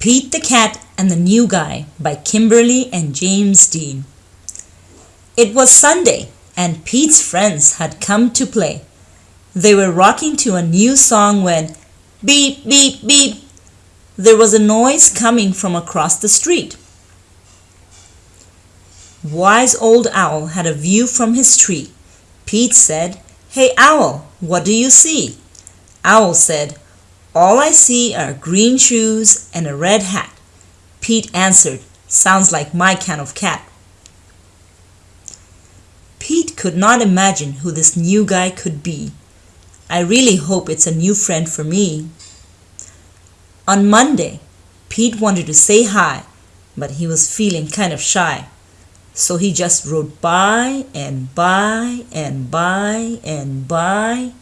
Pete the Cat and the New Guy by Kimberly and James Dean. It was Sunday, and Pete's friends had come to play. They were rocking to a new song when beep, beep, beep, there was a noise coming from across the street. Wise Old Owl had a view from his tree. Pete said, Hey, Owl, what do you see? Owl said, all I see are green shoes and a red hat. Pete answered, Sounds like my kind of cat. Pete could not imagine who this new guy could be. I really hope it's a new friend for me. On Monday, Pete wanted to say hi, but he was feeling kind of shy. So he just rode by and by and by and by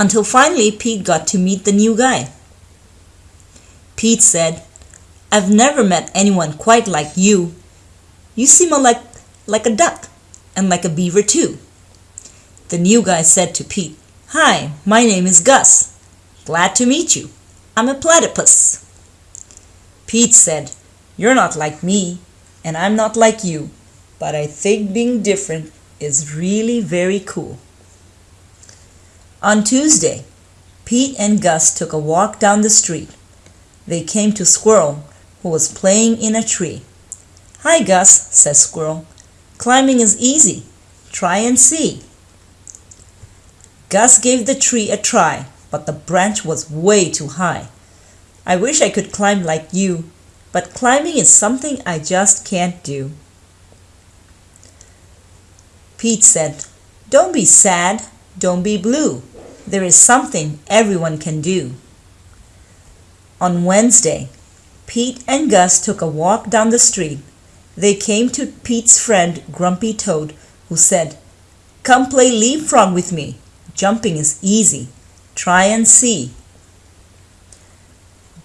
until finally Pete got to meet the new guy. Pete said, I've never met anyone quite like you. You seem like, like a duck and like a beaver too. The new guy said to Pete, Hi, my name is Gus. Glad to meet you. I'm a platypus. Pete said, You're not like me, and I'm not like you, but I think being different is really very cool. On Tuesday, Pete and Gus took a walk down the street. They came to Squirrel, who was playing in a tree. Hi, Gus, says Squirrel. Climbing is easy. Try and see. Gus gave the tree a try, but the branch was way too high. I wish I could climb like you, but climbing is something I just can't do. Pete said, Don't be sad, don't be blue. There is something everyone can do. On Wednesday, Pete and Gus took a walk down the street. They came to Pete's friend Grumpy Toad, who said, Come play leapfrog with me. Jumping is easy. Try and see.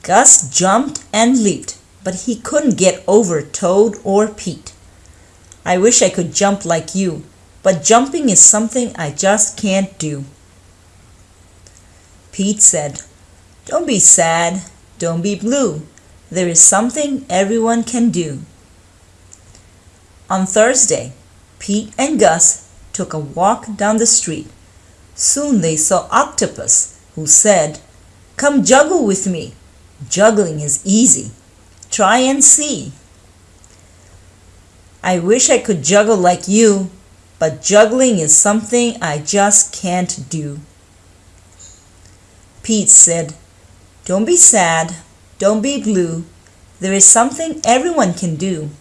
Gus jumped and leaped, but he couldn't get over Toad or Pete. I wish I could jump like you, but jumping is something I just can't do. Pete said, Don't be sad, don't be blue. There is something everyone can do. On Thursday, Pete and Gus took a walk down the street. Soon they saw Octopus, who said, Come juggle with me. Juggling is easy. Try and see. I wish I could juggle like you, but juggling is something I just can't do. Pete said, Don't be sad, don't be blue. There is something everyone can do.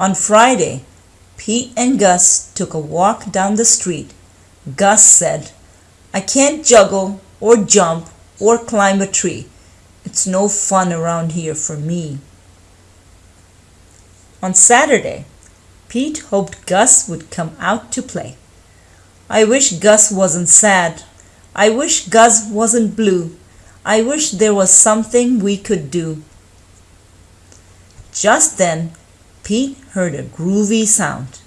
On Friday, Pete and Gus took a walk down the street. Gus said, I can't juggle or jump or climb a tree. It's no fun around here for me. On Saturday, Pete hoped Gus would come out to play. I wish Gus wasn't sad, I wish Gus wasn't blue. I wish there was something we could do. Just then, Pete heard a groovy sound.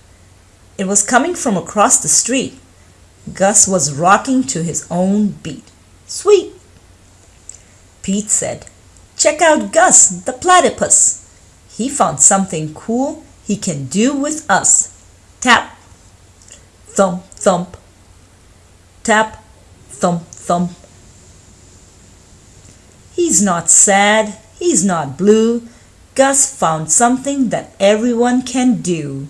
It was coming from across the street. Gus was rocking to his own beat. Sweet! Pete said, Check out Gus, the platypus. He found something cool he can do with us. Tap! Thump, thump. Tap, thump, thump. He's not sad, he's not blue. Gus found something that everyone can do.